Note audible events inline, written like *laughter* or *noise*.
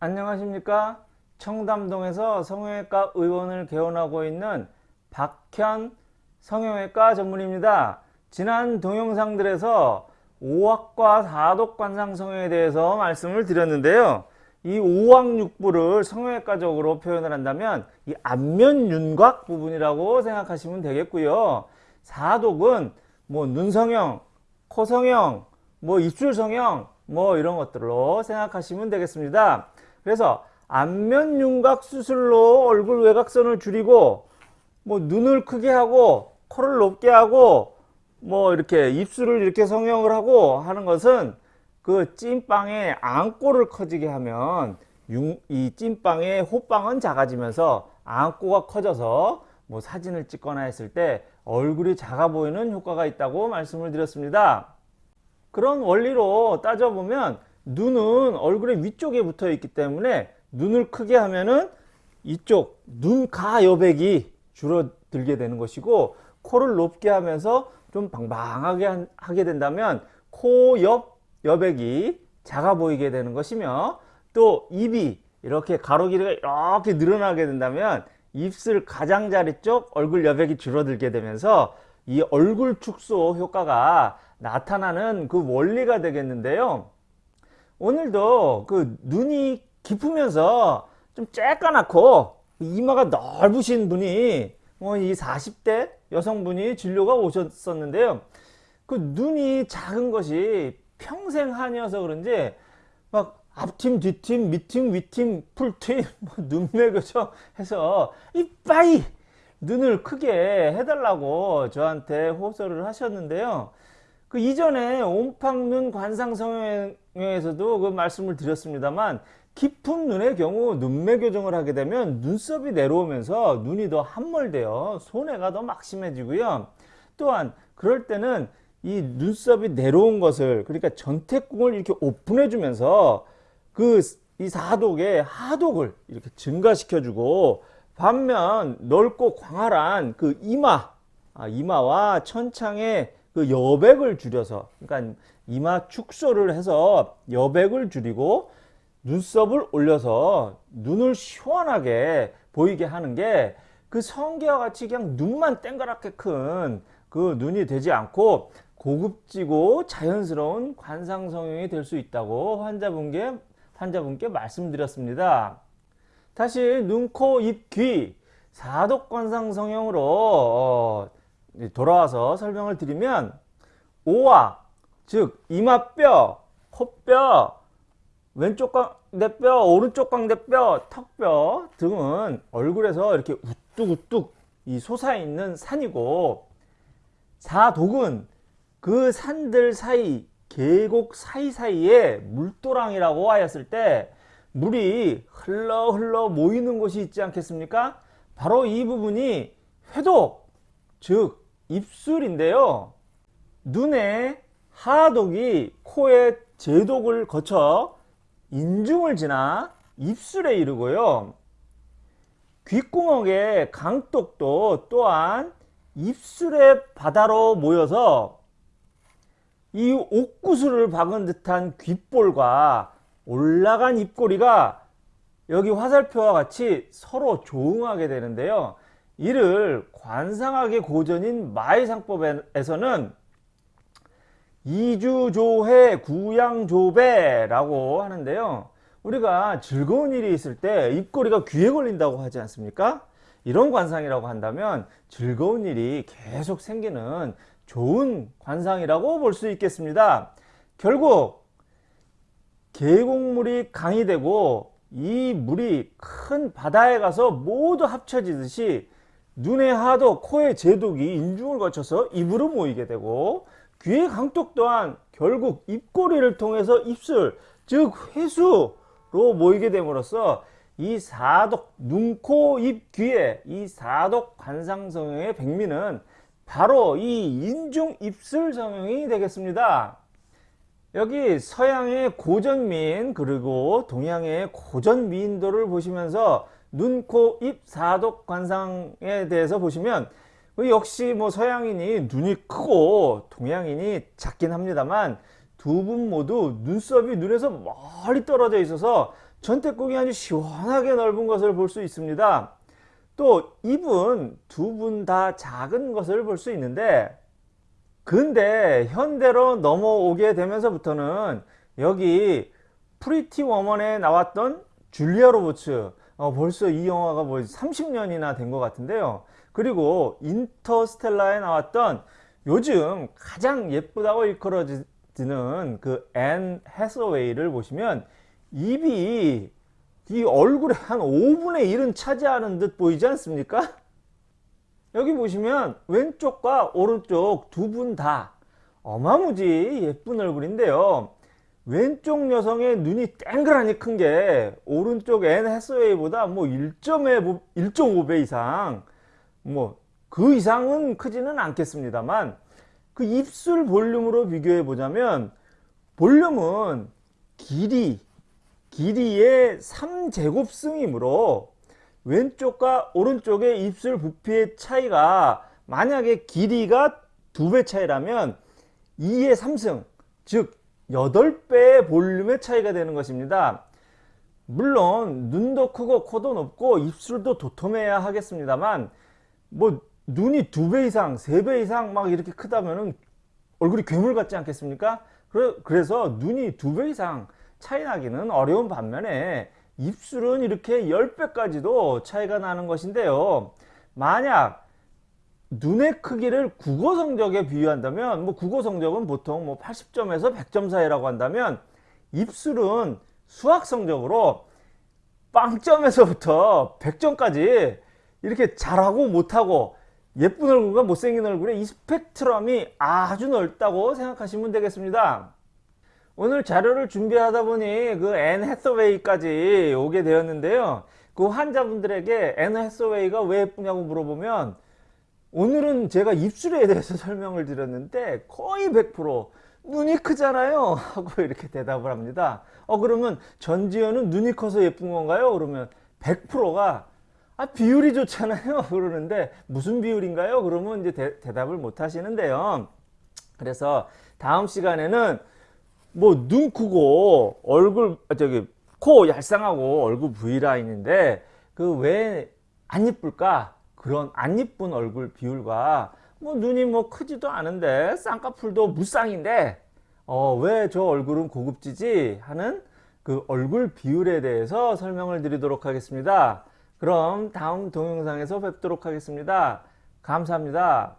안녕하십니까? 청담동에서 성형외과 의원을 개원하고 있는 박현 성형외과 전문입니다. 지난 동영상들에서 5학과 4독 관상 성형에 대해서 말씀을 드렸는데요. 이 5학 6부를 성형외과적으로 표현을 한다면 이 안면 윤곽 부분이라고 생각하시면 되겠고요. 4독은 뭐 눈성형, 코성형, 뭐 입술성형 뭐 이런 것들로 생각하시면 되겠습니다 그래서 안면 윤곽 수술로 얼굴 외곽선을 줄이고 뭐 눈을 크게 하고 코를 높게 하고 뭐 이렇게 입술을 이렇게 성형을 하고 하는 것은 그 찐빵의 안꼬를 커지게 하면 이 찐빵의 호빵은 작아지면서 안꼬가 커져서 뭐 사진을 찍거나 했을 때 얼굴이 작아 보이는 효과가 있다고 말씀을 드렸습니다. 그런 원리로 따져보면 눈은 얼굴의 위쪽에 붙어 있기 때문에 눈을 크게 하면은 이쪽 눈가 여백이 줄어들게 되는 것이고 코를 높게 하면서 좀 방방하게 하게 된다면 코 옆 여백이 작아 보이게 되는 것이며 또 입이 이렇게 가로 길이가 이렇게 늘어나게 된다면 입술 가장자리 쪽 얼굴 여백이 줄어들게 되면서 이 얼굴 축소 효과가 나타나는 그 원리가 되겠는데요. 오늘도 그 눈이 깊으면서 좀 쬐까맣고 이마가 넓으신 분이 뭐이 40대 여성분이 진료가 오셨었는데요. 그 눈이 작은 것이 평생 한이어서 그런지 막 앞팀, 뒷팀, 밑팀, 위팀, 풀팀, *laughs* 뭐 눈매 교정 해서 이빠이 눈을 크게 해달라고 저한테 호소를 하셨는데요. 그 이전에 옴팡눈 관상성형에서도 그 말씀을 드렸습니다만 깊은 눈의 경우 눈매 교정을 하게 되면 눈썹이 내려오면서 눈이 더 함몰되어 손해가 더 막심해지고요. 또한 그럴 때는 이 눈썹이 내려온 것을 그러니까 전태궁을 이렇게 오픈해 주면서 그 이 사독의 하독을 이렇게 증가시켜 주고 반면 넓고 광활한 그 이마 아, 이마와 천창의 그 여백을 줄여서 그러니까 이마 축소를 해서 여백을 줄이고 눈썹을 올려서 눈을 시원하게 보이게 하는 게 그 성게와 같이 그냥 눈만 땡그랗게 큰 그 눈이 되지 않고 고급지고 자연스러운 관상 성형이 될 수 있다고 환자분께, 환자분께 말씀드렸습니다. 다시 눈, 코, 입, 귀 사독 관상 성형으로 어, 돌아와서 설명을 드리면 오와 즉 이마뼈, 코뼈, 왼쪽 광대뼈, 오른쪽 광대뼈, 턱뼈 등은 얼굴에서 이렇게 우뚝우뚝 이 솟아있는 산이고 사독은 그 산들 사이 계곡 사이사이에 물도랑이라고 하였을 때 물이 흘러 흘러 모이는 곳이 있지 않겠습니까? 바로 이 부분이 회독 즉 입술인데요. 눈의 하독이 코의 제독을 거쳐 인중을 지나 입술에 이르고요. 귓구멍의 강독도 또한 입술의 바다로 모여서 이 옥구슬을 박은 듯한 귓볼과 올라간 입꼬리가 여기 화살표와 같이 서로 조응하게 되는데요. 이를 관상학의 고전인 마의상법에서는 이주조해 구양조배라고 하는데요. 우리가 즐거운 일이 있을 때 입꼬리가 귀에 걸린다고 하지 않습니까? 이런 관상이라고 한다면 즐거운 일이 계속 생기는 좋은 관상이라고 볼 수 있겠습니다. 결국 계곡물이 강이 되고 이 물이 큰 바다에 가서 모두 합쳐지듯이 눈의 하도 코의 제독이 인중을 거쳐서 입으로 모이게 되고 귀의 강독 또한 결국 입꼬리를 통해서 입술 즉 회수로 모이게 됨으로써 이 사독 눈, 코, 입, 귀에 이 사독 관상성형의 백미는 바로 이 인중 입술 성형이 되겠습니다. 여기 서양의 고전 미인 그리고 동양의 고전 미인도를 보시면서 눈, 코, 입, 사독 관상에 대해서 보시면 역시 뭐 서양인이 눈이 크고 동양인이 작긴 합니다만 두 분 모두 눈썹이 눈에서 멀리 떨어져 있어서 전택궁이 아주 시원하게 넓은 것을 볼 수 있습니다. 또 입은 두 분 다 작은 것을 볼 수 있는데 근데 현대로 넘어오게 되면서부터는 여기 Pretty Woman에 나왔던 줄리아 로버츠 어, 벌써 이 영화가 뭐 30년이나 된 것 같은데요. 그리고 인터스텔라에 나왔던 요즘 가장 예쁘다고 일컬어지는 그 앤 해서웨이를 보시면 입이 이 얼굴에 한 5분의 1은 차지하는 듯 보이지 않습니까? 여기 보시면 왼쪽과 오른쪽 두 분 다 어마무지 예쁜 얼굴인데요. 왼쪽 여성의 눈이 땡그라니 큰 게 오른쪽 앤 해서웨이보다 뭐 1.5배 이상 뭐 그 이상은 크지는 않겠습니다만 그 입술 볼륨으로 비교해 보자면 볼륨은 길이 길이의 3제곱승이므로 왼쪽과 오른쪽의 입술 부피의 차이가 만약에 길이가 두 배 차이라면 2의 3승 즉 8배의 볼륨의 차이가 되는 것입니다. 물론 눈도 크고 코도 높고 입술도 도톰해야 하겠습니다만 뭐 눈이 두 배 이상 세 배 이상 막 이렇게 크다면은 얼굴이 괴물 같지 않겠습니까? 그래서 눈이 두 배 이상 차이 나기는 어려운 반면에 입술은 이렇게 10배까지도 차이가 나는 것인데요. 만약 눈의 크기를 국어 성적에 비유한다면 뭐 국어 성적은 보통 뭐 80점에서 100점 사이라고 한다면 입술은 수학 성적으로 빵점에서부터 100점까지 이렇게 잘하고 못하고 예쁜 얼굴과 못생긴 얼굴의 이 스펙트럼이 아주 넓다고 생각하시면 되겠습니다. 오늘 자료를 준비하다 보니 그 앤 해서웨이까지 오게 되었는데요. 그 환자분들에게 앤 해서웨이가 왜 예쁘냐고 물어보면 오늘은 제가 입술에 대해서 *laughs* 설명을 드렸는데 거의 100% 눈이 크잖아요 *laughs* 하고 이렇게 대답을 합니다. 어 그러면 전지현은 눈이 커서 예쁜 건가요? 그러면 100%가 아 비율이 좋잖아요 *laughs* 그러는데 무슨 비율인가요? 그러면 이제 대, 대답을 못 하시는데요. 그래서 다음 시간에는 뭐 눈 크고 얼굴 아, 저기 코 얄쌍하고 얼굴 V라인인데 그 왜 안 예쁠까? 그런 안 예쁜 얼굴 비율과 뭐 눈이 뭐 크지도 않은데 쌍꺼풀도 무쌍인데 어, 왜 저 얼굴은 고급지지 하는 그 얼굴 비율에 대해서 설명을 드리도록 하겠습니다. 그럼 다음 동영상에서 뵙도록 하겠습니다. 감사합니다.